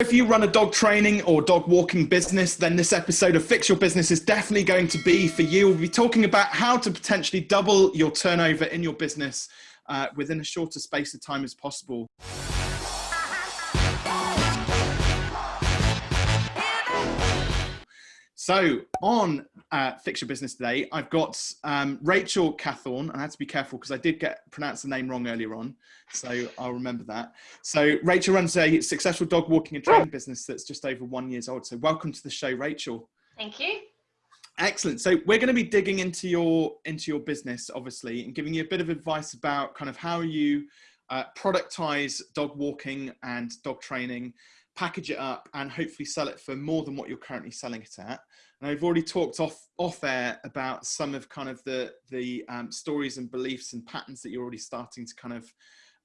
If you run a dog training or dog walking business, then this episode of Fix Your Business is definitely going to be for you. We'll be talking about how to potentially double your turnover in your business uh, within a shorter space of time as possible. So on uh, Fix Your Business today, I've got um, Rachel Cathorn, and I had to be careful because I did get pronounced the name wrong earlier on, so I'll remember that. So Rachel runs a successful dog walking and training business that's just over one years old. So welcome to the show, Rachel. Thank you. Excellent. So we're going to be digging into your into your business, obviously, and giving you a bit of advice about kind of how you uh, productize dog walking and dog training package it up and hopefully sell it for more than what you're currently selling it at. And I've already talked off off air about some of kind of the the um, stories and beliefs and patterns that you're already starting to kind of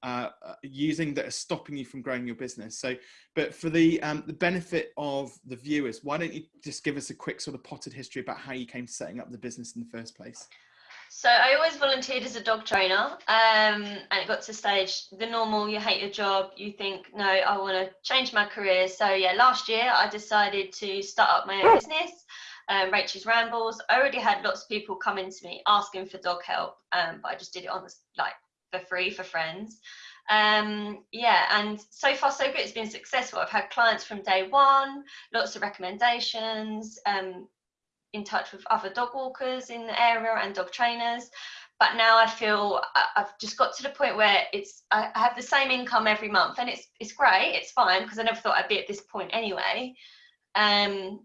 uh, uh, using that are stopping you from growing your business. So, but for the um, the benefit of the viewers, why don't you just give us a quick sort of potted history about how you came to setting up the business in the first place? So I always volunteered as a dog trainer, um, and it got to stage the normal. You hate your job. You think, no, I want to change my career. So yeah, last year I decided to start up my own business, um, Rachel's Rambles. I already had lots of people coming to me asking for dog help, um, but I just did it on the like for free for friends. Um, yeah, and so far so good. It's been successful. I've had clients from day one, lots of recommendations. Um, in touch with other dog walkers in the area and dog trainers. But now I feel I've just got to the point where it's I have the same income every month and it's it's great it's fine because I never thought I'd be at this point anyway. Um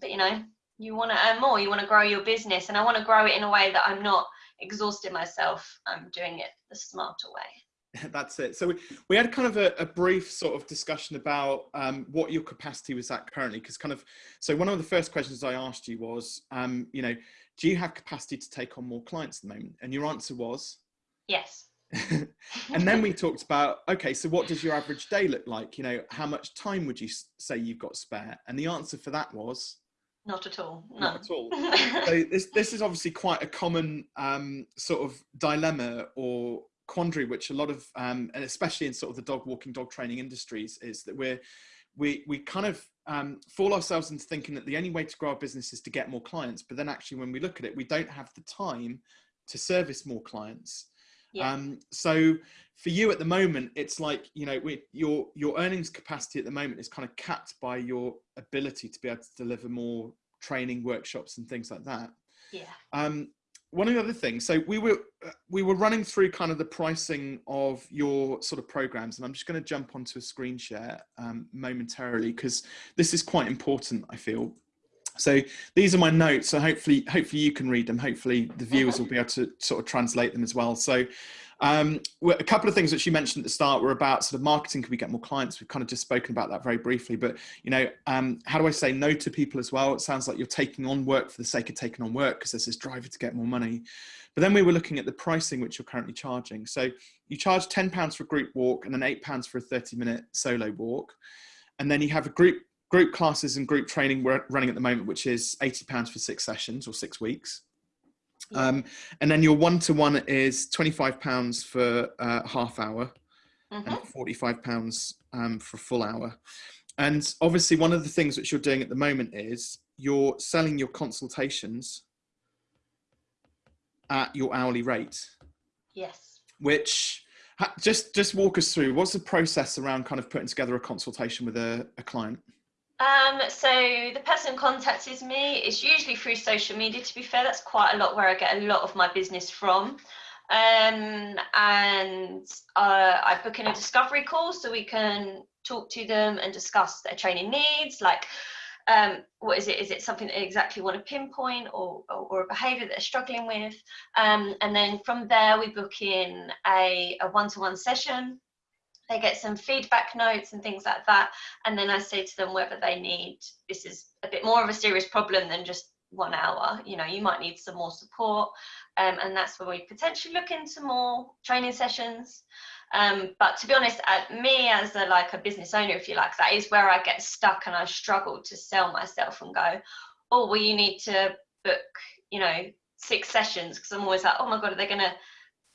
but you know you want to earn more you want to grow your business and I want to grow it in a way that I'm not exhausting myself I'm doing it the smarter way That's it. So we, we had kind of a, a brief sort of discussion about um, what your capacity was at currently, because kind of, so one of the first questions I asked you was, um, you know, do you have capacity to take on more clients at the moment? And your answer was? Yes. and then we talked about, okay, so what does your average day look like? You know, how much time would you say you've got spare? And the answer for that was? Not at all. No. Not at all. so this, this is obviously quite a common um, sort of dilemma or quandary which a lot of um, and especially in sort of the dog walking dog training industries is that we're we we kind of um, fall ourselves into thinking that the only way to grow our business is to get more clients. But then actually when we look at it we don't have the time to service more clients. Yeah. um, so for you at the moment it's like you know we, your your earnings capacity at the moment is kind of capped by your ability to be able to deliver more training workshops and things like that. Yeah. Um, one of the other things so we were we were running through kind of the pricing of your sort of programs and i'm just going to jump onto a screen share um, momentarily because this is quite important i feel. So these are my notes so hopefully hopefully you can read them. Hopefully the viewers will be able to sort of translate them as well. So um, a couple of things that you mentioned at the start were about sort of marketing. Can we get more clients? We've kind of just spoken about that very briefly, but you know, um, how do I say no to people as well? It sounds like you're taking on work for the sake of taking on work because there's this driver to get more money. But then we were looking at the pricing which you're currently charging. So you charge £10 for a group walk and then £8 for a 30 minute solo walk. And then you have a group group classes and group training we're running at the moment, which is £80 for six sessions or six weeks. Um, and then your one-to-one is £25 for uh, half hour mm-hmm. and £45 um, for a full hour. And obviously one of the things which you're doing at the moment is you're selling your consultations at your hourly rate. Yes. Which just just walk us through what's the process around kind of putting together a consultation with a, a client? Um, so the person contacts me is usually through social media. To be fair, that's quite a lot where I get a lot of my business from. Um, and uh, I book in a discovery call so we can talk to them and discuss their training needs, like um, what is it? Is it something that they exactly want to pinpoint or, or, or a behaviour that they're struggling with? Um, and then from there, we book in a, a one-to-one session they get some feedback notes and things like that and then i say to them whether they need this is a bit more of a serious problem than just one hour you know you might need some more support um, and that's where we potentially look into more training sessions. Um, but to be honest at me as a like a business owner if you like that is where i get stuck and i struggle to sell myself and go oh well you need to book you know six sessions because i'm always like oh my god are they going to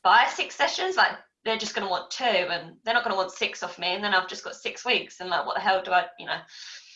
buy six sessions? Like they're just going to want two and they're not going to want six off me and then i've just got six weeks and like what the hell do i you know?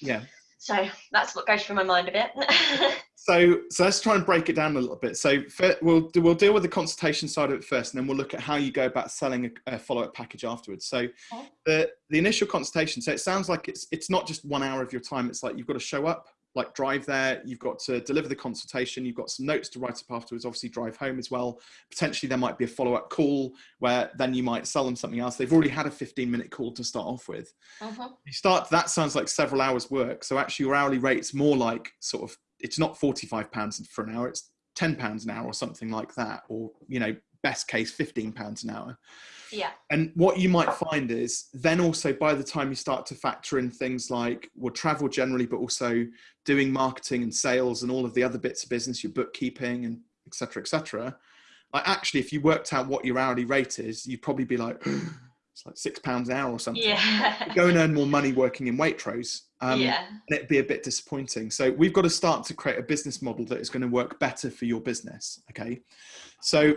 Yeah. So that's what goes through my mind a bit. So so let's try and break it down a little bit. So we'll we'll deal with the consultation side of it first and then we'll look at how you go about selling a, a follow-up package afterwards. So okay. the the initial consultation so it sounds like it's it's not just one hour of your time it's like you've got to show up like drive there. You've got to deliver the consultation. You've got some notes to write up afterwards obviously drive home as well. Potentially there might be a follow-up call where then you might sell them something else. They've already had a 15 minute call to start off with. Uh-huh. you start that sounds like several hours work. So actually your hourly rate's more like sort of it's not 45 pounds for an hour it's 10 pounds an hour or something like that or you know best case 15 pounds an hour yeah. And what you might find is then also by the time you start to factor in things like well travel generally, but also doing marketing and sales and all of the other bits of business, your bookkeeping and etc. etc. like actually, if you worked out what your hourly rate is, you'd probably be like, it's like six pounds an hour or something. Yeah. Go and earn more money working in Waitrose. Um, yeah. And it'd be a bit disappointing. So we've got to start to create a business model that is going to work better for your business. Okay. So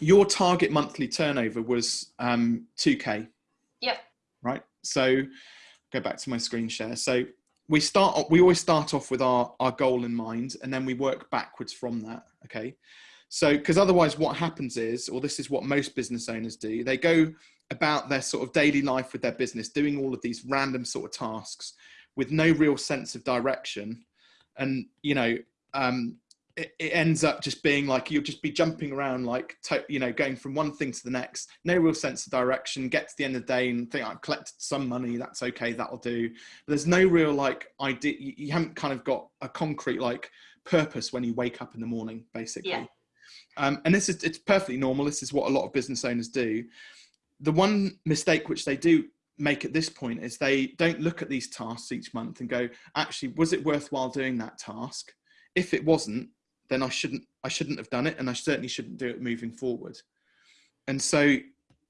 your target monthly turnover was um, 2k yep. Right? So go back to my screen share. So we start we always start off with our our goal in mind and then we work backwards from that okay? So because otherwise what happens is or this is what most business owners do they go about their sort of daily life with their business doing all of these random sort of tasks with no real sense of direction. And you know um, it, it, ends up just being like you'll just be jumping around like you know going from one thing to the next. No real sense of direction. Get to the end of the day and think i've collected some money. That's okay. That'll do. But there's no real like idea you, you haven't kind of got a concrete like purpose when you wake up in the morning basically. Yeah. um, and this is it's perfectly normal. This is what a lot of business owners do. The one mistake which they do make at this point is they don't look at these tasks each month and go actually was it worthwhile doing that task? If it wasn't then I shouldn't I shouldn't have done it, and I certainly shouldn't do it moving forward. And so,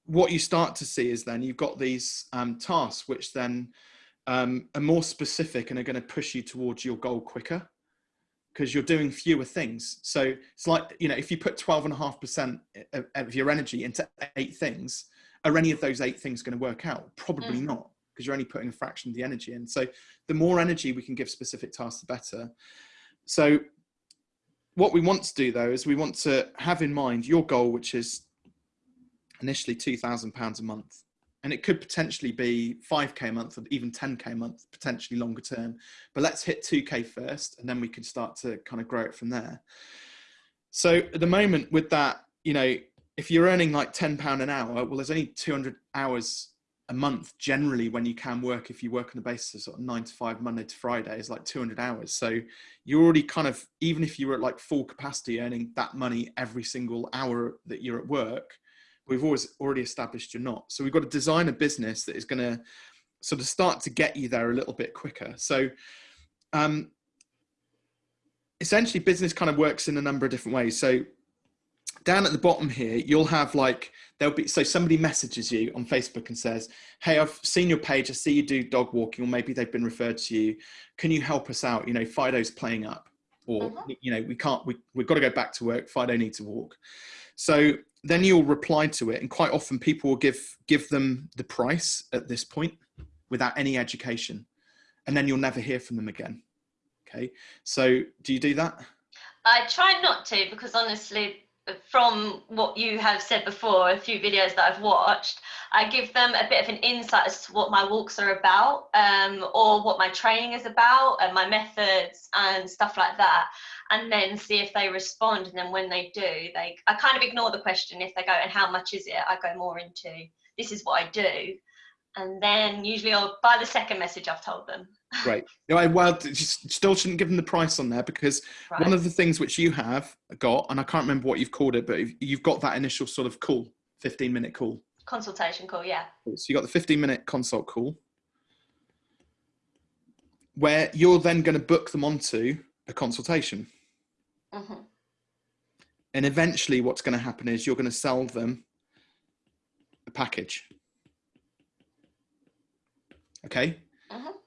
what you start to see is then you've got these um, tasks which then um, are more specific and are going to push you towards your goal quicker because you're doing fewer things. So it's like you know if you put twelve and a half percent of your energy into eight things, are any of those eight things going to work out? Probably mm. not because you're only putting a fraction of the energy in. So the more energy we can give specific tasks, the better. So what we want to do though is we want to have in mind your goal, which is initially £2,000 a month. And it could potentially be 5k a month or even 10k a month, potentially longer term. But let's hit 2k first, and then we can start to kind of grow it from there. So at the moment, with that, you know, if you're earning like £10 an hour, well, there's only 200 hours a month generally when you can work if you work on the basis of sort of nine to five monday to friday is like 200 hours. So you're already kind of even if you were at like full capacity earning that money every single hour that you're at work we've always already established you're not. So we've got to design a business that is going to sort of start to get you there a little bit quicker. So um essentially business kind of works in a number of different ways. So down at the bottom here, you'll have like, there'll be, so somebody messages you on Facebook and says, Hey, I've seen your page. I see you do dog walking, or maybe they've been referred to you. Can you help us out? You know, Fido's playing up or, uh-huh. you know, we can't, we, we've got to go back to work. Fido needs to walk. So then you'll reply to it. And quite often people will give, give them the price at this point without any education. And then you'll never hear from them again. Okay. So do you do that? I try not to because honestly, from what you have said before, a few videos that I've watched, I give them a bit of an insight as to what my walks are about um, or what my training is about and my methods and stuff like that. And then see if they respond. And then when they do, they I kind of ignore the question. If they go, and how much is it? I go more into this is what I do. And then usually I'll, by the second message, I've told them. Great. You know, well, still shouldn't give them the price on there because right. one of the things which you have got, and I can't remember what you've called it, but you've got that initial sort of call, 15 minute call. Consultation call, yeah. So you got the 15 minute consult call where you're then going to book them onto a consultation. Mm-hmm. And eventually, what's going to happen is you're going to sell them a package. Okay.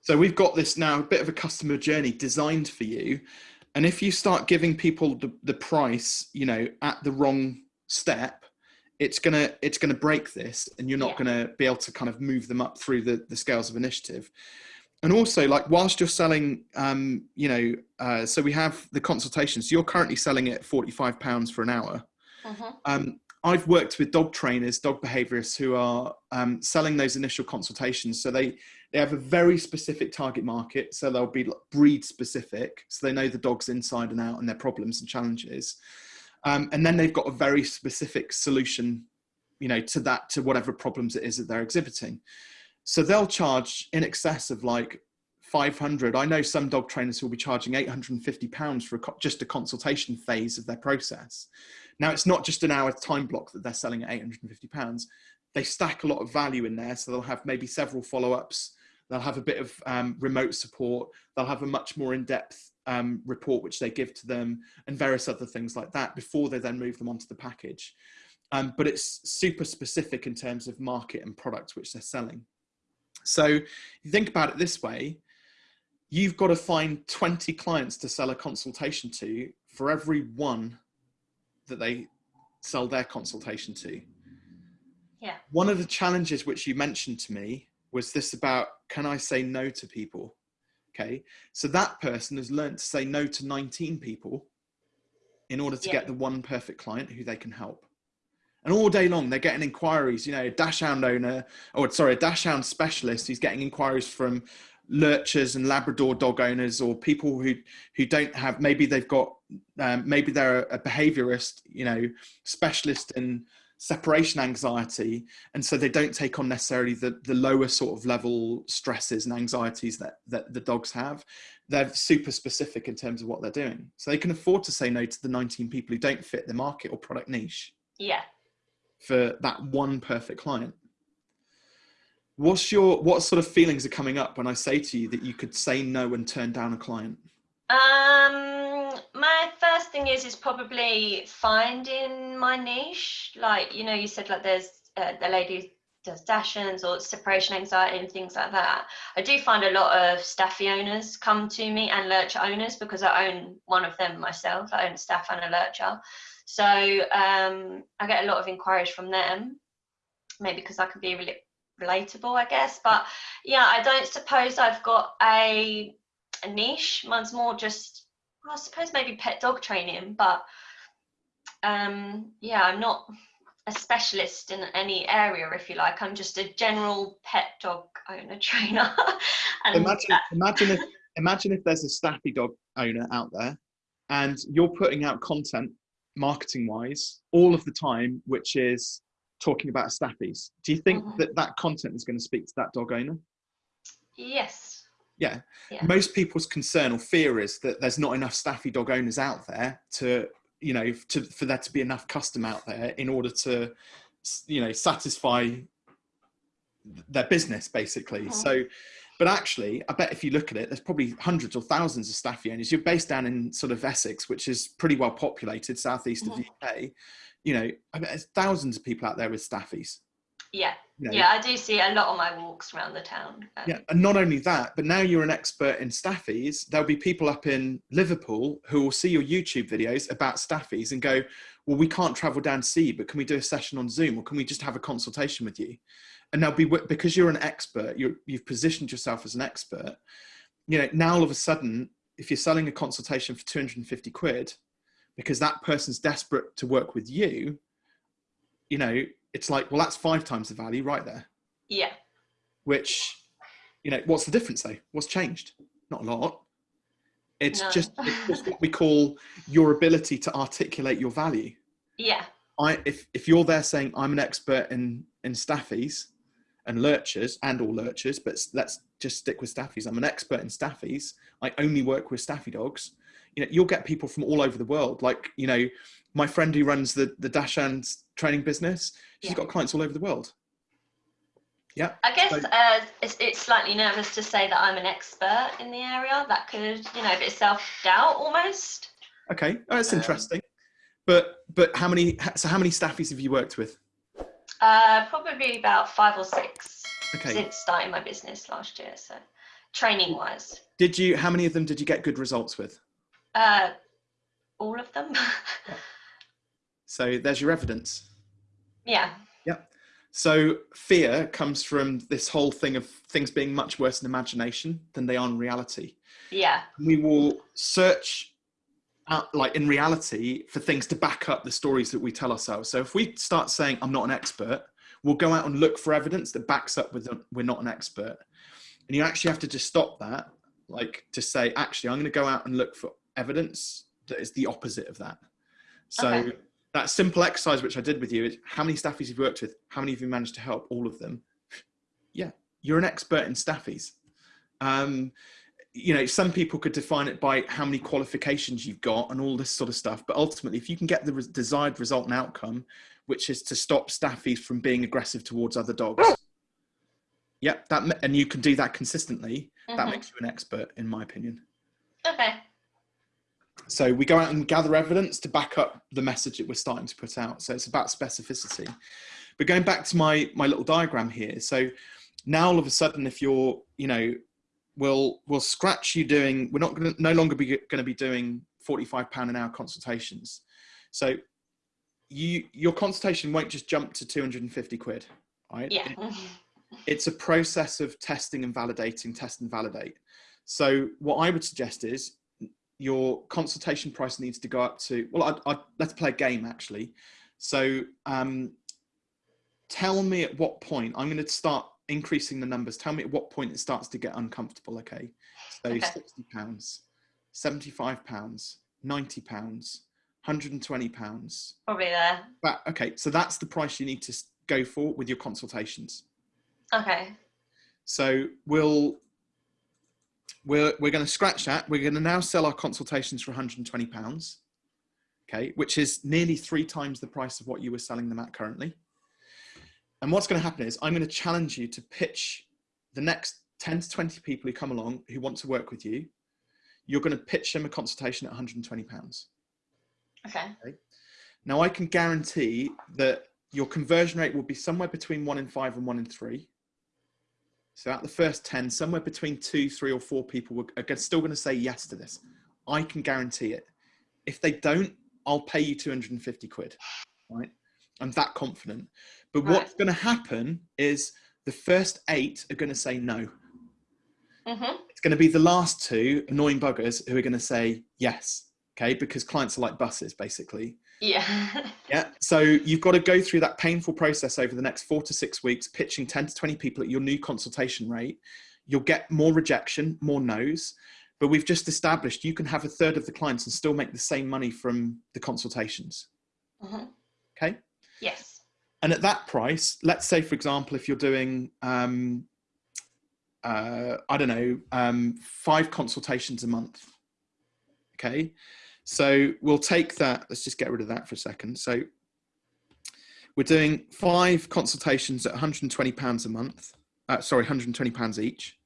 So we've got this now a bit of a customer journey designed for you. And if you start giving people the, the price, you know, at the wrong step, it's gonna it's gonna break this and you're not Yeah. gonna be able to kind of move them up through the, the scales of initiative and also like whilst you're selling um you know uh, so we have the consultations you're currently selling at 45 pounds for an hour Mhm. um, I've worked with dog trainers, dog behaviorists who are um, selling those initial consultations. So they they have a very specific target market. So they'll be breed specific, so they know the dog's inside and out and their problems and challenges. Um, and then they've got a very specific solution, you know, to that to whatever problems it is that they're exhibiting. So they'll charge in excess of like 500. I know some dog trainers will be charging 850 pounds for a, just a consultation phase of their process. Now it's not just an hour time block that they're selling at 850 pounds. They stack a lot of value in there, so they'll have maybe several follow-ups. They'll have a bit of um, remote support. They'll have a much more in-depth um, report which they give to them, and various other things like that before they then move them onto the package. Um, but it's super specific in terms of market and product which they're selling. So you think about it this way, you've got to find 20 clients to sell a consultation to for every one that they sell their consultation to. Yeah. One of the challenges which you mentioned to me was this about can I say no to people? Okay. So that person has learned to say no to 19 people in order to Yeah. get the one perfect client who they can help. And all day long, they're getting inquiries. You know, a dachshund owner, or sorry, a dachshund specialist who's getting inquiries from lurchers and Labrador dog owners, or people who who don't have. Maybe they've got, um, maybe they're a behaviorist, you know, specialist in separation anxiety, and so they don't take on necessarily the the lower sort of level stresses and anxieties that that the dogs have. They're super specific in terms of what they're doing, so they can afford to say no to the 19 people who don't fit the market or product niche Yeah. for that one perfect client. What's your what sort of feelings are coming up when I say to you that you could say no and turn down a client? Um, my first thing is is probably finding my niche. Like you know, you said like there's uh, the lady does dachshunds or separation anxiety and things like that. I do find a lot of staffy owners come to me and lurcher owners because I own one of them myself. I own a staff and a lurcher, so um, I get a lot of inquiries from them. Maybe because I can be really relatable, I guess. But yeah, I don't suppose I've got a a niche. Mine's more just, well, I suppose maybe pet dog training, but um, yeah, I'm not a specialist in any area, if you like. I'm just a general pet dog owner trainer. Imagine imagine if imagine if there's a staffy dog owner out there and you're putting out content marketing wise all of the time which is talking about staffies. Do you think Mhm. that that content is going to speak to that dog owner? yes, Yeah. Yeah. Most people's concern or fear is that there's not enough staffy dog owners out there to, you know, to, for there to be enough custom out there in order to, you know, satisfy their business basically. Mhm. So, but actually, I bet if you look at it, there's probably hundreds or thousands of staffy owners. You're based down in sort of Essex, which is pretty well populated, southeast of the UK. You know, I bet there's thousands of people out there with staffies. Yeah, You know, yeah. I do see a lot on my walks around the town. um, yeah, and not only that, but now you're an expert in staffies. There'll be people up in Liverpool who will see your YouTube videos about staffies and go, "Well, we can't travel down to see you, but can we do a session on Zoom, or can we just have a consultation with you?" And they'll be because you're an expert. You're, you've positioned yourself as an expert. You know, now all of a sudden, if you're selling a consultation for 250 quid, because that person's desperate to work with you, you know, it's like, well, that's five times the value right there. Yeah, which you know what's the difference though? What's changed? Not a lot. It's No. just it's just what we call your ability to articulate your value. Yeah, i if if you're there saying i'm an expert in in staffies and lurchers and all lurchers but let's just stick with staffies. I'm an expert in staffies. I only work with staffy dogs. You know you'll get people from all over the world. Like you know my friend who runs the the dachshunds training business she's Yeah. got clients all over the world yeah I guess So- uh, it's, it's slightly nervous to say that I'm an expert in the area. That could, you know, a bit self doubt almost. Okay, oh, that's Um, interesting. But but how many? So how many staffies have you worked with? Uh, probably about five or six Okay, since starting my business last year. So, training wise, did you? How many of them did you get good results with? uh, all of them. So there's your evidence. Yeah. Yep. So fear comes from this whole thing of things being much worse in imagination than they are in reality. Yeah. We will search out, like in reality, for things to back up the stories that we tell ourselves. So if we start saying, I'm not an expert, we'll go out and look for evidence that backs up with we're not an expert. And you actually have to just stop that, like to say, actually, I'm going to go out and look for evidence that is the opposite of that. So okay. That simple exercise, which I did with you, is how many staffies you've worked with, how many have you managed to help? All of them. yeah, you're an expert in staffies. Um, you know, some people could define it by how many qualifications you've got and all this sort of stuff. But ultimately, if you can get the re desired result and outcome, which is to stop staffies from being aggressive towards other dogs, yep, that and you can do that consistently. Mm -hmm. That mm-hmm. makes you an expert, in my opinion. Okay. So we go out and gather evidence to back up the message that we're starting to put out. So it's about specificity. But going back to my my little diagram here, so now all of a sudden, if you're, you know, we'll we'll scratch you doing we're not going to no longer be going to be doing 45 pound an hour consultations so you your consultation won't just jump to 250 quid right yeah it, it's a process of testing and validating test and validate so what i would suggest is your consultation price needs to go up to well I, I, let's play a game actually so um, tell me at what point i'm going to start increasing the numbers, tell me at what point it starts to get uncomfortable, okay? So okay. 60 pounds, 75 pounds, 90 pounds, 120 pounds. Probably there. But, okay, so that's the price you need to go for with your consultations. Okay. So we'll, we're, we're going to scratch that. We're going to now sell our consultations for 120 pounds. Okay, which is nearly three times the price of what you were selling them at currently. And what's going to happen is I'm going to challenge you to pitch the next 10 to 20 people who come along who want to work with you. You're going to pitch them a consultation at 120 pounds. Okay. okay. Now I can guarantee that your conversion rate will be somewhere between one in five and one in three. So at the first 10, somewhere between two, three or four people are still going to say yes to this. I can guarantee it. If they don't, I'll pay you 250 quid, right? I'm that confident. But right. what's going to happen is the first eight are going to say no. Mm-hmm. It's going to be the last two annoying buggers who are going to say yes. Okay, because clients are like buses, basically. Yeah. yeah. So you've got to go through that painful process over the next four to six weeks, pitching 10 to 20 people at your new consultation rate. You'll get more rejection, more no's. But we've just established you can have a third of the clients and still make the same money from the consultations. Mm-hmm. Okay. Yes and at that price, let's say, for example, if you're doing, um, uh, I don't know, um, five consultations a month. Okay. So we'll take that. Let's just get rid of that for a second. So we're doing five consultations at 120 pounds a month. Uh, sorry, 120 pounds each.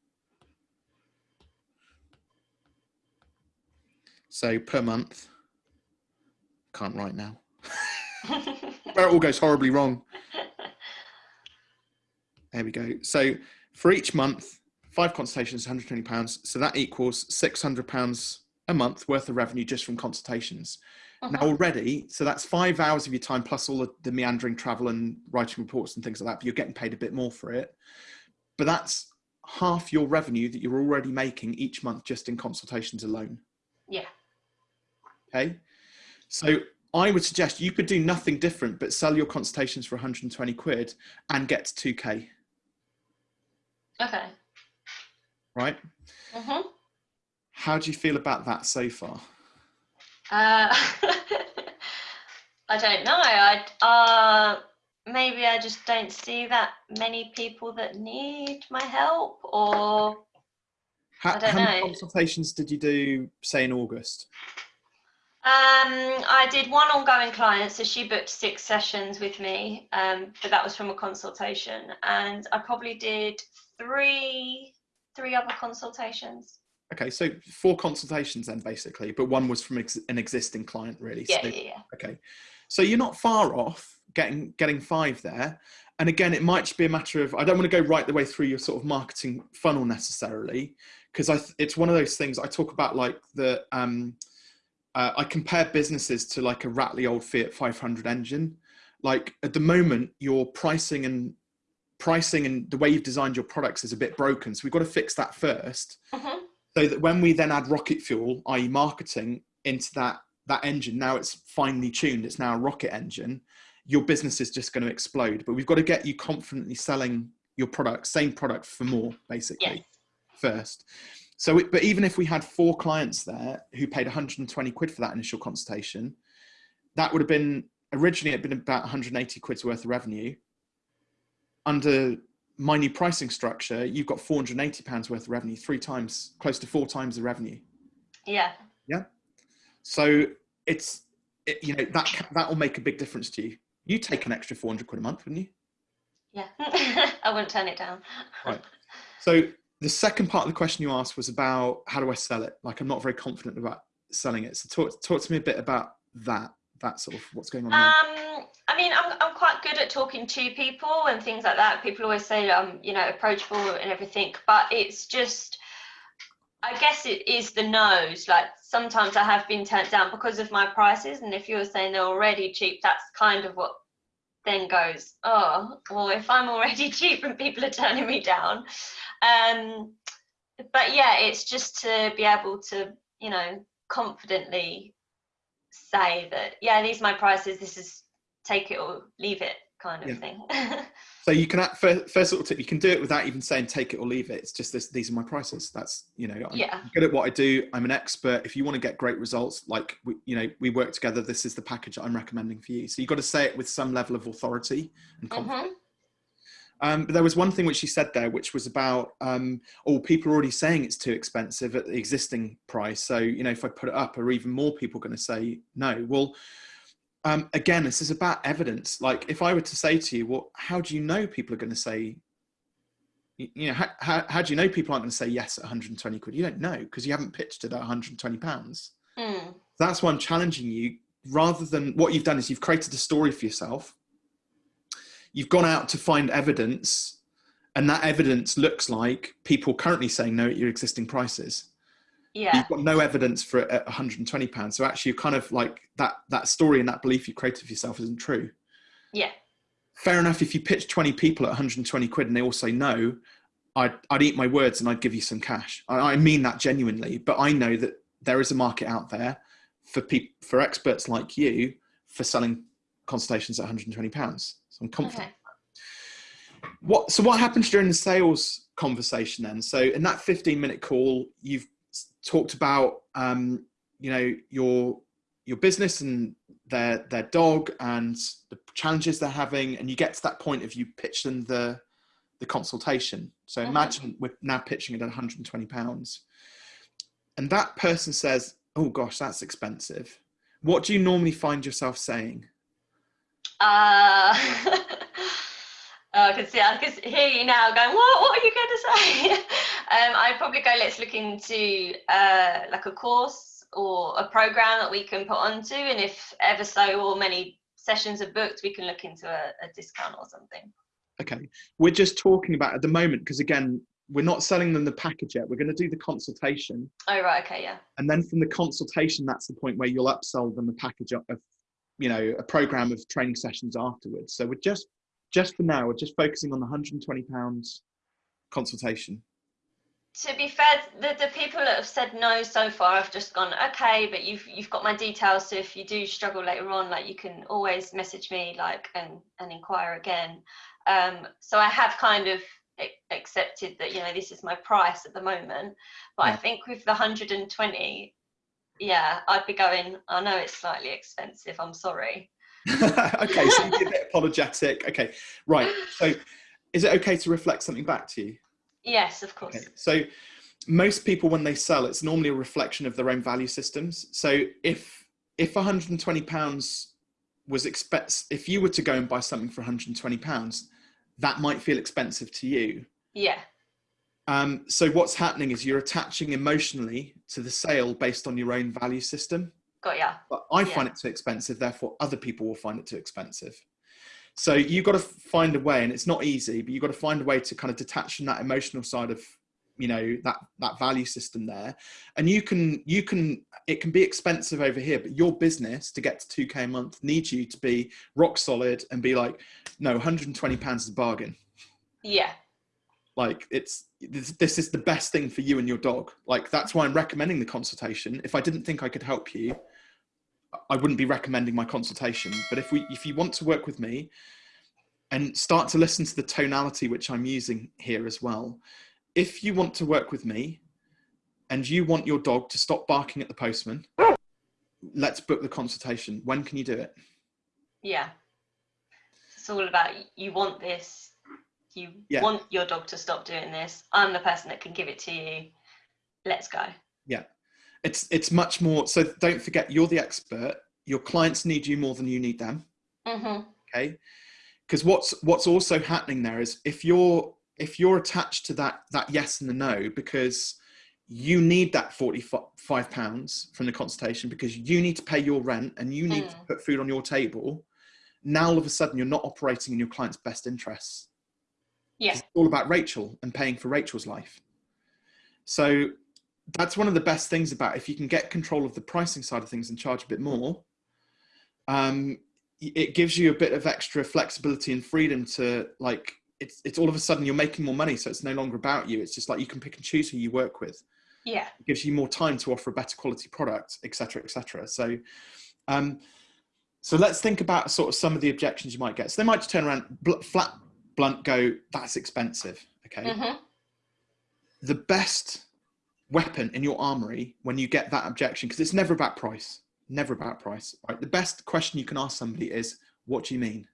So per month, can't write now. where it all goes horribly wrong. There we go. So for each month, five consultations, 120 pounds. So that equals 600 pounds a month worth of revenue just from consultations. Uh -huh. Now uh-huh. already, so that's five hours of your time plus all the meandering travel and writing reports and things like that. But you're getting paid a bit more for it. But that's half your revenue that you're already making each month just in consultations alone. Yeah. Okay. So I would suggest you could do nothing different but sell your consultations for 120 quid and get to 2k. Okay. Right? Mm-hmm. How do you feel about that so far? Uh, I don't know. I uh, maybe I just don't see that many people that need my help, or how, I don't how know. many consultations did you do, say, in August? Um, I did one ongoing client, so she booked six sessions with me, um, but that was from a consultation, and I probably did three, three other consultations. Okay, so four consultations then, basically, but one was from ex an existing client, really. Yeah, so, yeah, yeah. Okay, so you're not far off getting getting five there, and again, it might just be a matter of I don't want to go right the way through your sort of marketing funnel necessarily, because I it's one of those things I talk about like the um, uh, I compare businesses to like a rattly old Fiat 500 engine. like at the moment, your pricing and pricing and the way you've designed your products is a bit broken. So we've got to fix that 1st Mhm. So that when we then add rocket fuel, i.e., marketing, into that that engine, now it's finely tuned. It's now a rocket engine. Your business is just going to explode. But we've got to get you confidently selling your product, same product for more, basically Yes. first. So, it, but even if we had four clients there who paid 120 quid for that initial consultation, that would have been originally it'd been about 180 quid's worth of revenue. Under my new pricing structure, you've got 480 pounds worth of revenue, three times, close to four times the revenue. Yeah. Yeah. So it's it, you know that that will make a big difference to you. You take an extra 400 quid a month, wouldn't you? Yeah. I wouldn't turn it down. Right. So the second part of the question you asked was about how do I sell it? Like I'm not very confident about selling it. So talk talk to me a bit about that. That sort of what's going on. Um, I mean, I'm, I'm quite good at talking to people and things like that. People always say I'm, you know, approachable and everything, but it's just, I guess it is the nose. Like sometimes I have been turned down because of my prices, and if you're saying they're already cheap, that's kind of what then goes. Oh, well, if I'm already cheap and people are turning me down, um, but yeah, it's just to be able to, you know, confidently say that yeah these are my prices this is take it or leave it kind of Yeah. thing So you can first, first little tip. You can do it without even saying take it or leave it. It's just this. These are my prices. That's you know. I'm Yeah. good at what I do. I'm an expert. If you want to get great results, like we, you know, we work together. This is the package that I'm recommending for you. So you've got to say it with some level of authority and confidence. Mhm. Um, but there was one thing which she said there, which was about, um, oh, people are already saying it's too expensive at the existing price. So, you know, if I put it up, are even more people going to say no? Well, um, again, this is about evidence. Like, if I were to say to you, well, how do you know people are going to say, you know, how, how, how do you know people aren't going to say yes at 120 quid? You don't know because you haven't pitched it at 120 pounds. Mm. That's why I'm challenging you. Rather than what you've done is you've created a story for yourself. You've gone out to find evidence, and that evidence looks like people currently saying no at your existing prices. yeah You've got no evidence for it at 120 pounds. So actually, you're kind of like that that story and that belief you created for yourself isn't true. yeah Fair enough. If you pitch 20 people at 120 quid and they all say no, I'd, I'd eat my words and I'd give you some cash. I, I mean that genuinely, but I know that there is a market out there for people, for experts like you for selling consultations at 120 pounds. I'm confident. okay What, so what happens during the sales conversation then? So in that 15 minute call, you've talked about, um, you know, your, your business and their, their dog and the challenges they're having. And you get to that point of you pitch them the, the consultation. So imagine we're now pitching it at 120 pounds and that person says, oh gosh, that's expensive. What do you normally find yourself saying? Uh Oh, I can see, I can hear you now going, what, what are you going to say? um, I'd probably go, let's look into uh, like a course or a program that we can put onto. And if ever so or many sessions are booked, we can look into a, a discount or something. Okay, we're just talking about at the moment because again, we're not selling them the package yet. We're going to do the consultation, Oh, right. Okay. Yeah. and then from the consultation, that's the point where you'll upsell them the package of, of, you know, a program of training sessions afterwards. So we're just, just for now, we're just focusing on the 120 pounds consultation. to be fair, the, the people that have said no so far have just gone, okay, but you've you've got my details, so if you do struggle later on, like you can always message me, like and and inquire again. Um, so I have kind of accepted that you know this is my price at the moment, but I think with the 120, yeah, I'd be going. I know it's slightly expensive. I'm sorry. okay, so you're a bit apologetic. Okay, right. So is it okay to reflect something back to you? Yes, of course. Okay. So most people when they sell, it's normally a reflection of their own value systems. So if if 120 pounds was expect if you were to go and buy something for 120 pounds, that might feel expensive to you. Yeah. Um, so what's happening is you're attaching emotionally to the sale based on your own value system. Got ya. But I Yeah. find it too expensive, therefore other people will find it too expensive. So you've got to find a way, and it's not easy, but you've got to find a way to kind of detach from that emotional side of you know that that value system there and you can you can it can be expensive over here but your business to get to 2k a month needs you to be rock solid and be like no 120 pounds is a bargain yeah like it's this, this is the best thing for you and your dog. Like that's why i'm recommending the consultation. If i didn't think i could help you i wouldn't be recommending my consultation. But if we if you want to work with me and start to listen to the tonality which i'm using here as well if you want to work with me and you want your dog to stop barking at the postman let's book the consultation. When can you do it? Yeah. It's all about you want this you yeah. want your dog to stop doing this i'm the person that can give it to you. Let's go. Yeah. It's it's much more so don't forget you're the expert. Your clients need you more than you need them. Mm-hmm. okay? Because what's what's also happening there is if you're if you're attached to that that yes and the no because you need that 45 pounds from the consultation because you need to pay your rent and you need mm. to put food on your table now all of a sudden you're not operating in your client's best interests yeah. It's all about Rachel and paying for Rachel's life. So that's one of the best things about if you can get control of the pricing side of things and charge a bit more, um, it gives you a bit of extra flexibility and freedom to like, it's, it's all of a sudden you're making more money. So it's no longer about you. It's just like you can pick and choose who you work with. Yeah. It gives you more time to offer a better quality product, etc., etc. So, um, so let's think about sort of some of the objections you might get. So they might just turn around flat blunt go, that's expensive. Okay. Mm-hmm. The best weapon in your armory when you get that objection, because it's never about price, never about price, right? The best question you can ask somebody is, what do you mean?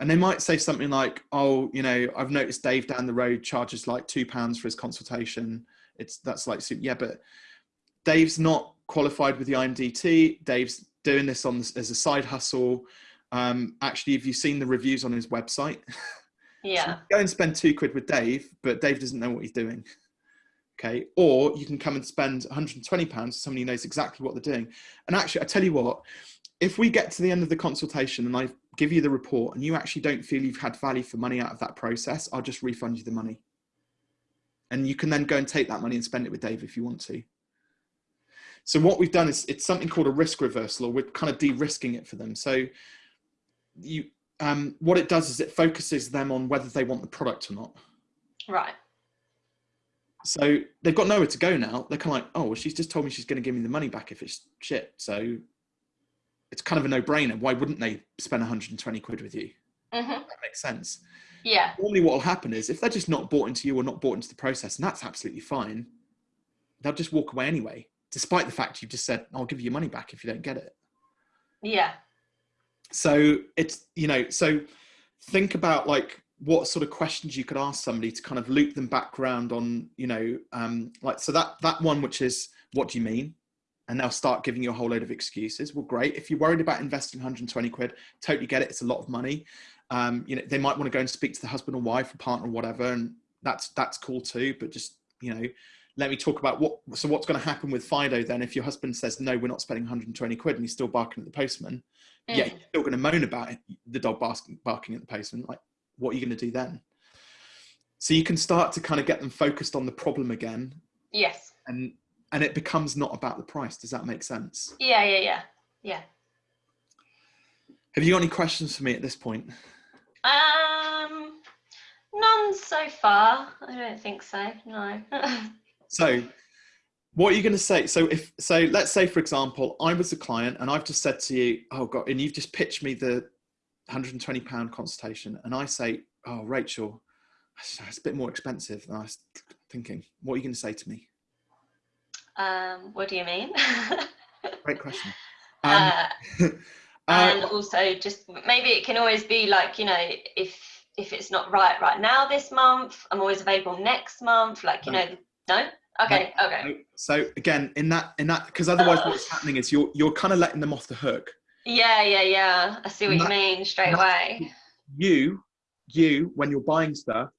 And they might say something like, oh, you know, I've noticed Dave down the road charges like two pounds for his consultation. It's that's like, yeah, but Dave's not qualified with the IMDT. Dave's doing this on as a side hustle. Um, actually, have you seen the reviews on his website? Yeah. so go and spend two quid with Dave, but Dave doesn't know what he's doing. Okay. Or you can come and spend 120 pounds with somebody who knows exactly what they're doing. And actually, I tell you what, if we get to the end of the consultation and I give you the report and you actually don't feel you've had value for money out of that process, I'll just refund you the money. And you can then go and take that money and spend it with Dave if you want to. So what we've done is it's something called a risk reversal, or we're kind of de-risking it for them. So you um, what it does is it focuses them on whether they want the product or not. Right. So they've got nowhere to go now. They're kind of like, oh, well, she's just told me she's going to give me the money back if it's shit. So it's kind of a no-brainer. Why wouldn't they spend 120 quid with you? Mm-hmm. That makes sense. Yeah. Normally, what will happen is if they're just not bought into you or not bought into the process, and that's absolutely fine, they'll just walk away anyway, despite the fact you've just said, "I'll give you your money back if you don't get it." Yeah so it's you know so think about like what sort of questions you could ask somebody to kind of loop them back around on you know um like so that that one which is what do you mean? And they'll start giving you a whole load of excuses. Well great. If you're worried about investing 120 quid totally get it. It's a lot of money. Um you know they might want to go and speak to the husband or wife or partner or whatever and that's that's cool too but just you know let me talk about what so what's going to happen with fido then if your husband says no we're not spending 120 quid and he's still barking at the postman mm. yeah. you're still going to moan about it, the dog barking, barking at the postman like what are you going to do then? So you can start to kind of get them focused on the problem again. Yes. And and it becomes not about the price does that make sense? Yeah yeah yeah. Yeah. Have you got any questions for me at this point? Um none so far i don't think so no. So what are you going to say? So if, so let's say, for example, I was a client and I've just said to you, oh God, and you've just pitched me the 120 pound consultation. And I say, oh, Rachel, it's a bit more expensive than I was thinking. What are you going to say to me? Um, what do you mean? Great question. Um, uh, and also just maybe it can always be like, you know, if, if it's not right right now this month, I'm always available next month. Like, you no. know, no, Okay. Okay. So again, in that, in that, because otherwise, what's happening is you're you're kind of letting them off the hook. Yeah, yeah, yeah. I see what you mean straight away. You, you, when you're buying stuff,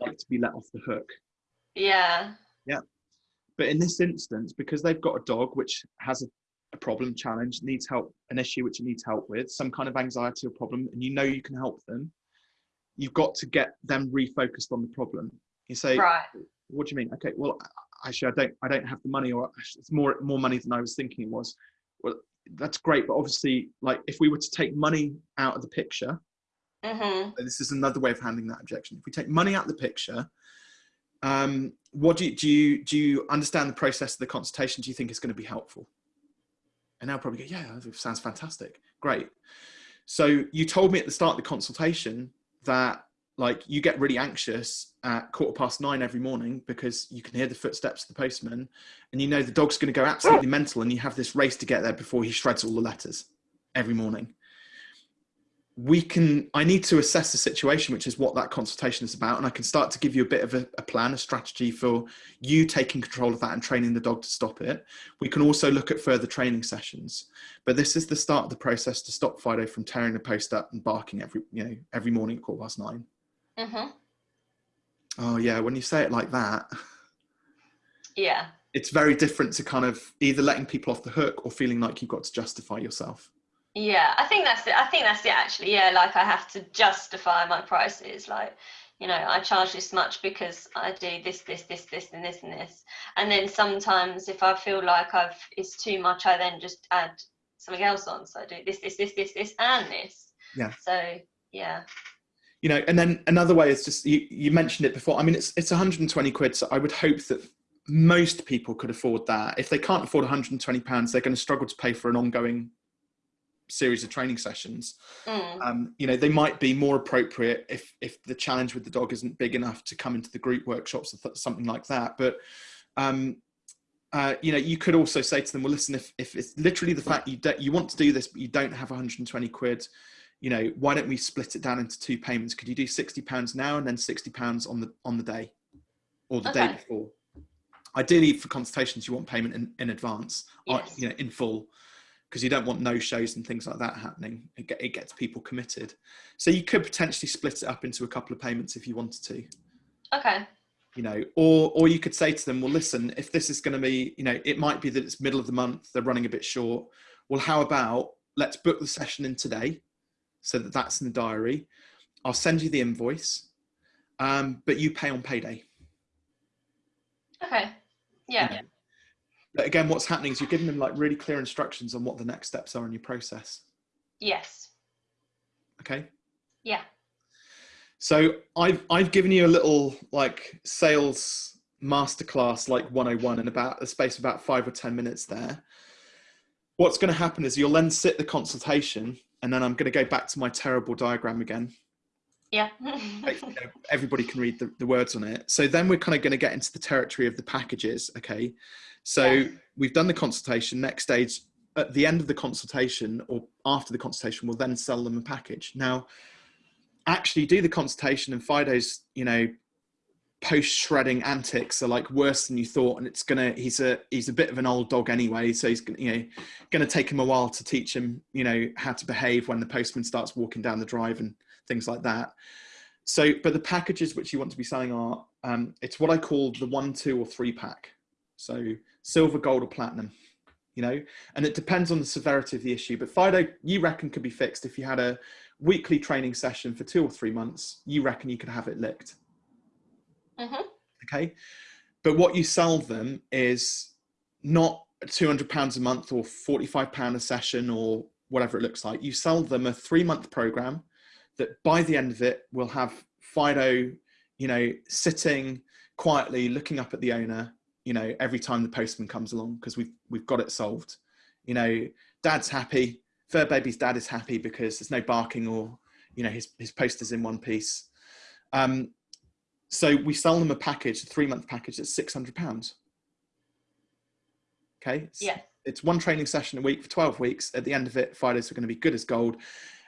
like to be let off the hook. Yeah. Yeah. But in this instance, because they've got a dog which has a, a problem, challenge, needs help, an issue which it needs help with, some kind of anxiety or problem, and you know you can help them, you've got to get them refocused on the problem. You say, right what do you mean? Okay, well, actually, I don't, I don't have the money, or it's more, more money than I was thinking it was. Well, that's great, but obviously, like, if we were to take money out of the picture, Mm-hmm. this is another way of handling that objection. If we take money out of the picture, um, what do you, do you do you understand the process of the consultation? Do you think is going to be helpful? And they'll probably go, yeah, sounds fantastic, great. So you told me at the start of the consultation that like you get really anxious at quarter past nine every morning because you can hear the footsteps of the postman and you know the dog's going to go absolutely mental and you have this race to get there before he shreds all the letters every morning. We can i need to assess the situation which is what that consultation is about and i can start to give you a bit of a, a, plan a strategy for you taking control of that and training the dog to stop it. We can also look at further training sessions but this is the start of the process to stop fido from tearing the post up and barking every you know every morning at quarter past 9 Mm-hmm. oh yeah when you say it like that Yeah. it's very different to kind of either letting people off the hook or feeling like you've got to justify yourself Yeah, I think that's it. I think that's it actually. Yeah, like I have to justify my prices. Like, you know, I charge this much because I do this, this, this, this, and this, and this. And then sometimes if I feel like I've it's too much, I then just add something else on. So I do this, this, this, this, this, and this. Yeah. So yeah. You know and then another way is just you, you mentioned it before. I mean it's it's 120 quid so i would hope that most people could afford that. If they can't afford 120 pounds they're going to struggle to pay for an ongoing series of training sessions. Mm. um, you know they might be more appropriate if if the challenge with the dog isn't big enough to come into the group workshops or th- something like that. But um, uh, you know you could also say to them well listen if, if it's literally the fact you don't you want to do this but you don't have 120 quid you know why don't we split it down into two payments? Could you do 60 pounds now and then 60 pounds on the on the day or the day before? Ideally for consultations you want payment in, in advance uh, or, you know in full because you don't want no shows and things like that happening. It, get, it gets people committed. So you could potentially split it up into a couple of payments if you wanted to. Okay. you know or or you could say to them well listen if this is going to be you know it might be that it's middle of the month they're running a bit short. Well how about let's book the session in today so that that's in the diary i'll send you the invoice um, but you pay on payday Okay. Yeah. but again what's happening is you're giving them like really clear instructions on what the next steps are in your process Yes. okay Yeah. So I've I've given you a little like sales masterclass like 101 in about a space of about five or ten minutes there. What's going to happen is you'll then sit the consultation, and then I'm going to go back to my terrible diagram again. Yeah. Like, you know, everybody can read the, the words on it. So then we're kind of going to get into the territory of the packages. Okay. So Yeah. we've done the consultation. Next stage, at the end of the consultation or after the consultation, we'll then sell them a package. Now, actually do the consultation and Fido's, you know, post shredding antics are like worse than you thought. And it's gonna, he's a, he's a bit of an old dog anyway. So he's gonna, you know, gonna take him a while to teach him, you know, how to behave when the postman starts walking down the drive and things like that. So, but the packages which you want to be selling are, um, it's what I call the one, two or three pack. So silver, gold or platinum, you know, and it depends on the severity of the issue. But Fido, you reckon could be fixed if you had a weekly training session for two or three months. You reckon you could have it licked, Mhm. okay? But what you sell them is not two hundred pounds a month or forty-five pound a session or whatever it looks like. You sell them a three-month program that by the end of it will have Fido, you know, sitting quietly looking up at the owner, you know, every time the postman comes along because we've we've got it solved. You know, dad's happy, fur baby's dad is happy because there's no barking or you know his his poster's in one piece. Um, so we sell them a package, a three month package that's six hundred pounds. Okay. It's- Yeah. It's one training session a week for 12 weeks. At the end of it, Fidos are going to be good as gold.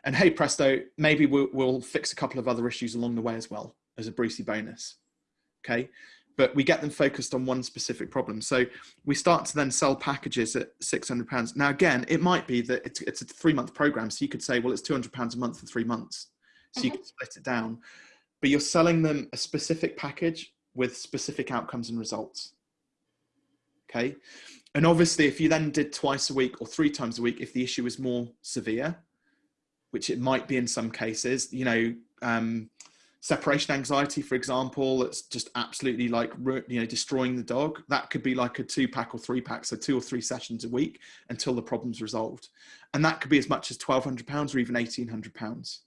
And hey, presto, maybe we'll, we'll fix a couple of other issues along the way as well as a Brucey bonus. Okay. But we get them focused on one specific problem. So we start to then sell packages at £600. Now, again, it might be that it's, it's a three month program. So you could say, well, it's £200 a month for three months. So you Mhm. could split it down. But you're selling them a specific package with specific outcomes and results. Okay. And obviously, if you then did twice a week or three times a week, if the issue is more severe, which it might be in some cases, you know, um, separation anxiety, for example, that's just absolutely like you know destroying the dog. That could be like a two pack or three pack, so two or three sessions a week until the problem's resolved, and that could be as much as twelve hundred pounds or even eighteen hundred pounds.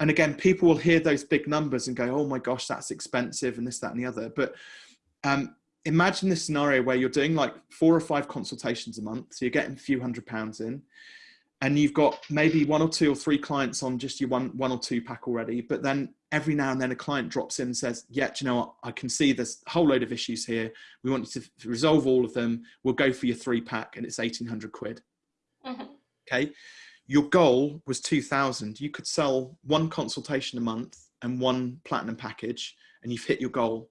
And again, people will hear those big numbers and go, "Oh my gosh, that's expensive," and this, that, and the other. But um, imagine this scenario where you're doing like four or five consultations a month, so you're getting a few hundred pounds in and you've got maybe one or two or three clients on just your one one or two pack already but then every now and then a client drops in and says yeah you know what? I can see there's a whole load of issues here. We want you to resolve all of them. We'll go for your three pack and it's 1800 quid. Mm-hmm. okay your goal was 2000 you could sell one consultation a month and one platinum package and you've hit your goal.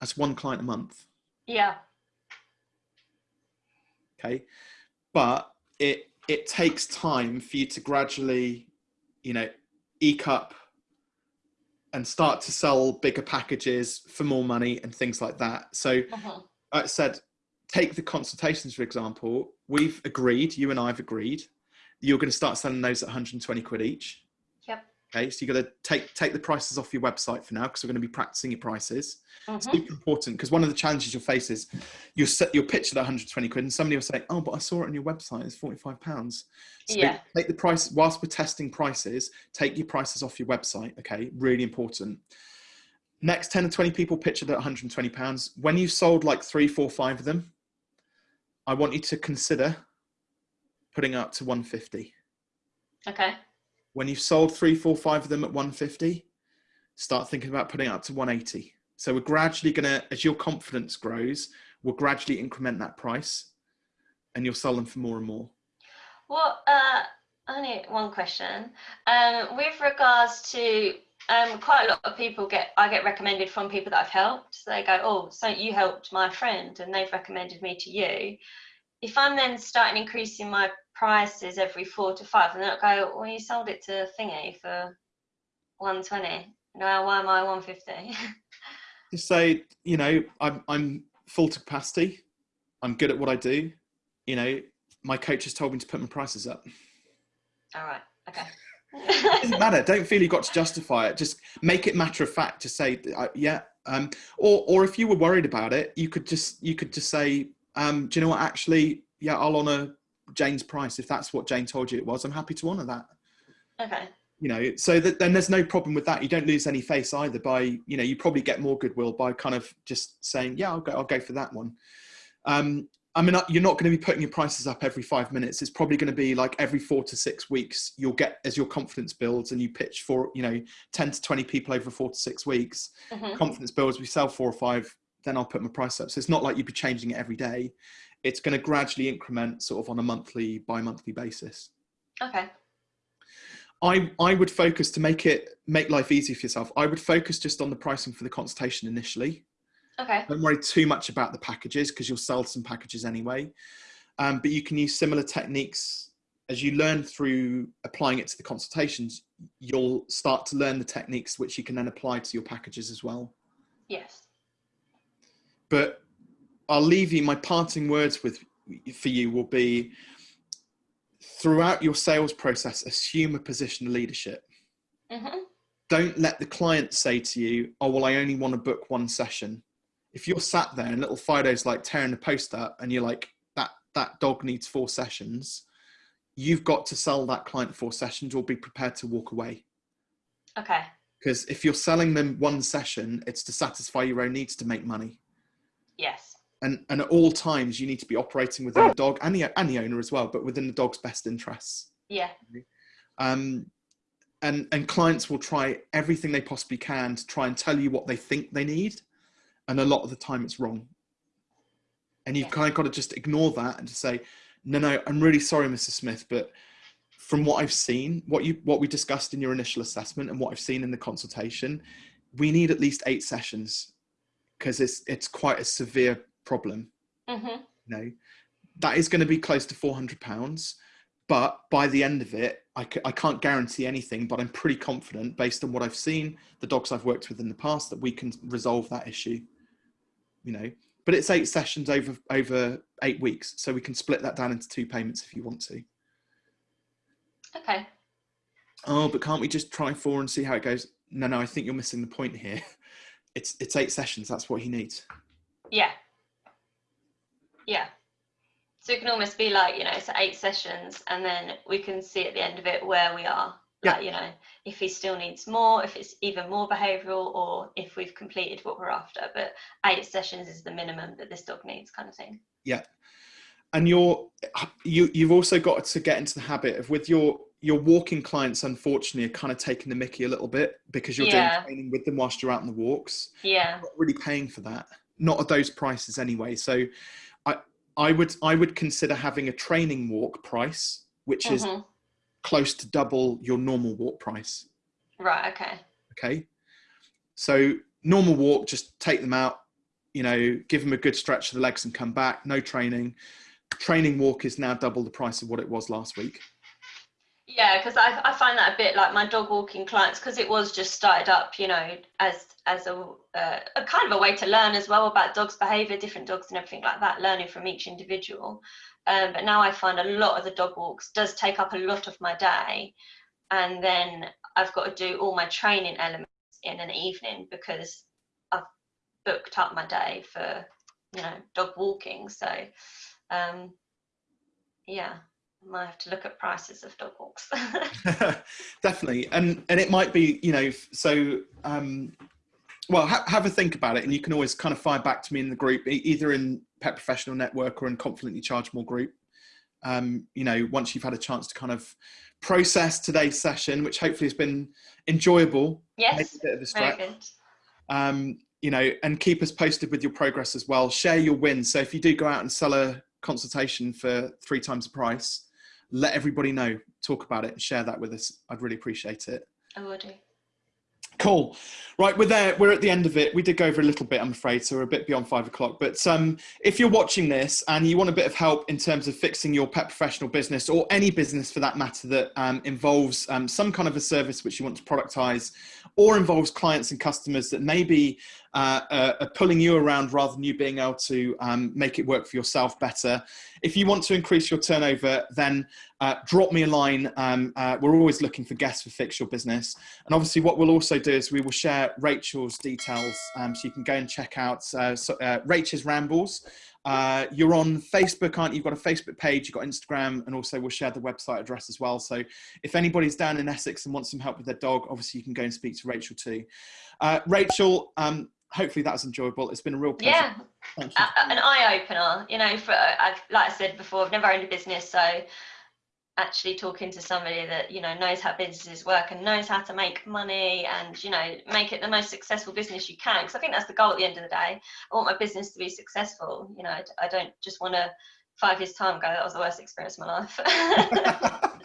That's one client a month. Yeah. Okay? But it it takes time for you to gradually, you know, eke up and start to sell bigger packages for more money and things like that. So uh-huh. I said, take the consultations, for example, we've agreed, you and I have agreed, you're going to start selling those at 120 quid each. Yep. Okay, so you've got to take take the prices off your website for now because we're going to be practicing your prices. Mm-hmm. Super important because one of the challenges you'll face is you'll set your pitch at 120 quid and somebody will say, "Oh, but I saw it on your website. It's 45 pounds." So yeah. take the price whilst we're testing prices. Take your prices off your website. Okay, really important. Next 10 to 20 people pitch it at 120 pounds. When you've sold like three, four, five of them, I want you to consider putting up to 150. Okay when you've sold three, four, five of them at 150, start thinking about putting up to 180. So we're gradually going to, as your confidence grows, we'll gradually increment that price and you'll sell them for more and more. Well, uh, only one question. Um, with regards to um, quite a lot of people get, I get recommended from people that I've helped. So they go, oh, so you helped my friend and they've recommended me to you. If I'm then starting increasing my prices every four to five, and they'll go, "Well, you sold it to Thingy for one twenty. Now why am I one fifty? Just say, you know, I'm I'm full to capacity. I'm good at what I do. You know, my coach has told me to put my prices up. All right. Okay. it doesn't matter. Don't feel you've got to justify it. Just make it matter of fact. To say, yeah. Um, or or if you were worried about it, you could just you could just say, um, do you know what? Actually, yeah, I'll honour Jane's price, if that's what Jane told you it was, I'm happy to honour that. Okay. You know, so that, then there's no problem with that. You don't lose any face either by, you know, you probably get more goodwill by kind of just saying, yeah, I'll go, I'll go for that one. Um, I mean, you're not going to be putting your prices up every five minutes. It's probably going to be like every four to six weeks. You'll get as your confidence builds and you pitch for, you know, 10 to 20 people over four to six weeks. Mm-hmm. Confidence builds, we sell four or five, then I'll put my price up. So it's not like you'd be changing it every day it's going to gradually increment sort of on a monthly, bi-monthly basis. Okay. I, I would focus to make it make life easy for yourself. I would focus just on the pricing for the consultation initially. Okay. Don't worry too much about the packages because you'll sell some packages anyway. Um, but you can use similar techniques as you learn through applying it to the consultations. You'll start to learn the techniques which you can then apply to your packages as well. Yes. But I'll leave you my parting words with for you will be throughout your sales process, assume a position of leadership. Mm-hmm. Don't let the client say to you, "Oh, well, I only want to book one session." If you're sat there and little Fido's like tearing the post up, and you're like, "That that dog needs four sessions," you've got to sell that client four sessions or be prepared to walk away. Okay. Because if you're selling them one session, it's to satisfy your own needs to make money. Yes and and at all times you need to be operating within the dog and the and the owner as well, but within the dog's best interests. Yeah. Um, and and clients will try everything they possibly can to try and tell you what they think they need, and a lot of the time it's wrong. And you've yeah. kind of got to just ignore that and just say, no, no, I'm really sorry, Mrs. Smith, but from what I've seen, what you what we discussed in your initial assessment, and what I've seen in the consultation, we need at least eight sessions because it's it's quite a severe problem. Mm-hmm. You know, that is going to be close to 400 pounds. But by the end of it, I c- I can't guarantee anything, but I'm pretty confident based on what I've seen, the dogs I've worked with in the past, that we can resolve that issue. You know, but it's eight sessions over over eight weeks, so we can split that down into two payments if you want to. Okay. Oh, but can't we just try four and see how it goes? no, no, I think you're missing the point here. It's it's eight sessions. That's what he needs. Yeah. Yeah. So it can almost be like you know, it's eight sessions, and then we can see at the end of it where we are. Yeah. Like you know, if he still needs more, if it's even more behavioural, or if we've completed what we're after. But eight sessions is the minimum that this dog needs, kind of thing. Yeah. And you're you you've also got to get into the habit of with your your walking clients unfortunately are kind of taking the mickey a little bit because you're Yeah. doing training with them whilst you're out on the walks Yeah. not really paying for that not at those prices anyway so i i would i would consider having a training walk price which is Mhm. close to double your normal walk price Right. Okay. okay so normal walk just take them out you know give them a good stretch of the legs and come back no training training walk is now double the price of what it was last week Yeah, because I, I find that a bit like my dog walking clients because it was just started up, you know, as as a, uh, a kind of a way to learn as well about dogs' behaviour, different dogs and everything like that, learning from each individual. Um, but now I find a lot of the dog walks does take up a lot of my day, and then I've got to do all my training elements in an evening because I've booked up my day for you know dog walking. So um, yeah. I might have to look at prices of dog walks. definitely and and it might be you know so um well ha- have a think about it and you can always kind of fire back to me in the group either in pet professional network or in confidently charge more group um you know once you've had a chance to kind of process today's session which hopefully has been enjoyable yes, a bit of a very stretch good. um, you know, and keep us posted with your progress as well. Share your wins. So if you do go out and sell a consultation for three times the price, let everybody know. Talk about it and share that with us. I'd really appreciate it. I will do. Cool. Right, we're there. We're at the end of it. We did go over a little bit, I'm afraid, so we're a bit beyond five o'clock. But um, if you're watching this and you want a bit of help in terms of fixing your pet professional business or any business for that matter that um, involves um, some kind of a service which you want to productize or involves clients and customers that maybe uh, uh, are pulling you around rather than you being able to um, make it work for yourself better. If you want to increase your turnover, then uh, drop me a line. Um, uh, we're always looking for guests for Fix Your Business. And obviously, what we'll also do is we will share Rachel's details um, so you can go and check out uh, so, uh, Rachel's Rambles. Uh, you're on Facebook, aren't you? You've got a Facebook page, you've got Instagram, and also we'll share the website address as well. So if anybody's down in Essex and wants some help with their dog, obviously you can go and speak to Rachel too. Uh, Rachel, um, hopefully that was enjoyable. It's been a real pleasure. Yeah, Thank you. a- a- an eye opener. You know, for I've like I said before, I've never owned a business, so actually talking to somebody that you know knows how businesses work and knows how to make money and you know make it the most successful business you can because i think that's the goal at the end of the day i want my business to be successful you know i, I don't just want to five years time go that was the worst experience of my life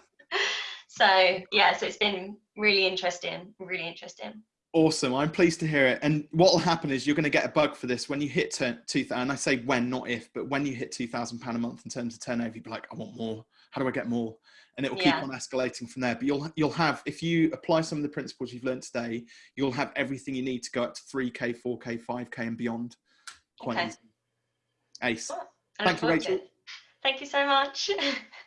so yeah so it's been really interesting really interesting Awesome. I'm pleased to hear it. And what will happen is you're going to get a bug for this when you hit turn, 2000. And I say when, not if, but when you hit £2,000 a month in terms of turnover, you'll be like, I want more. How do I get more? And it will keep Yeah. on escalating from there. But you'll, you'll have, if you apply some of the principles you've learned today, you'll have everything you need to go up to 3K, 4K, 5K and beyond. Quite Okay. easy. Ace. I Thank you, Rachel. it. thank you so much